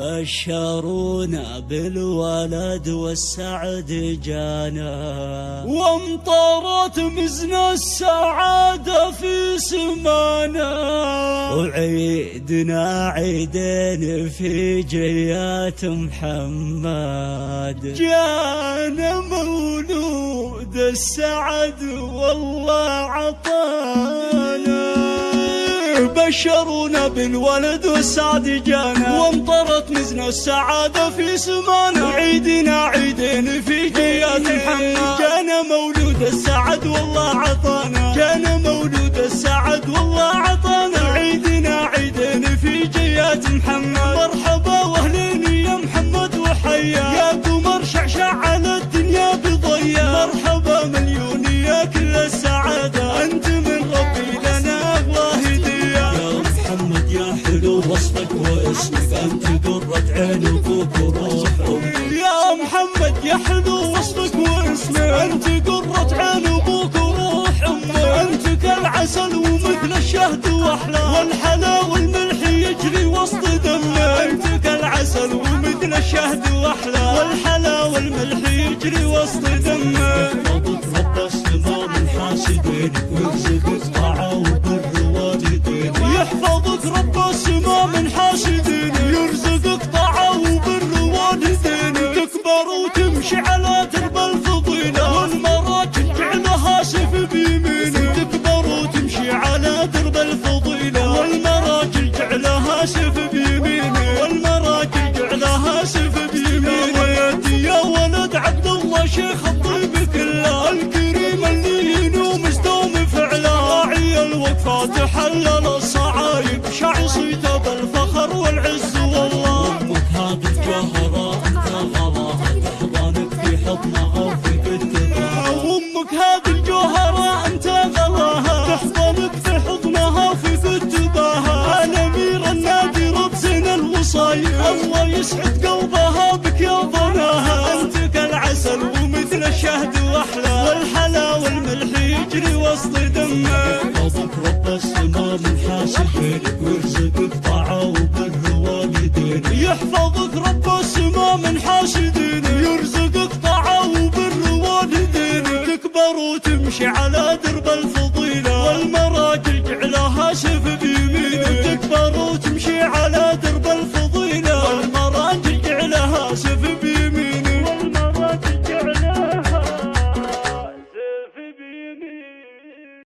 بشرونا بالولد والسعد جانا. وامطرت مزن السعادة في سمانا. وعيدنا عيدين في جيات محمد. جانا مولود السعد والله عطانا. بشرونا بالولد والسعد جانا. وامطرت مزنا السعادة في سمانا. وعيدنا عيدين في جيات محمد جانا مولود السعد والله عطانا. جانا مولود السعد والله عطانا. وعيدنا عيدين في جيات محمد. مرحبا وأهلين يا محمد وحيا. حلو وصفك واسمك أنت قرة عين أبوك وروح أمك يا محمد يا حلو وصفك واسمك أنت قرة عين أبوك وروح أمك أنت كالعسل ومثل الشهد وأحلى. والحلا والملح يجري وسط دمك أنت كالعسل ومثل الشهد وأحلى. والحلا والملح يجري وسط دمك ربك رب السماء من حاسدينك ويرزقك طاعة وبر والدينك يحفظك رب شيخ الطيب كله الكريم اللي ينوم مستوم فعله. راعي الوقفات حلل الصعايب شاع صيته بالفخر والعز والله. أمك هذه الجوهره أنت غلاها تحضنك في حضنها في كتبها أمك هذه الجوهره أنت غلاها تحضنك في حضنها في كتبها الامير النادر بزين الوصايا. الله يسعد قلبها بك يا ضناها. أنت مثل الشهد واحلى والحلا والملح يجري وسط دمه. أبوك رب السما من حاشدين ويرزقك طاعه وبره والدين يحفظك رب السما من حاشدين يرزقك طاعه وبره والدين تكبر وتمشي على درب الفضيلة والمراجل جعلها شف بيمينك تكبر وتمشي على درب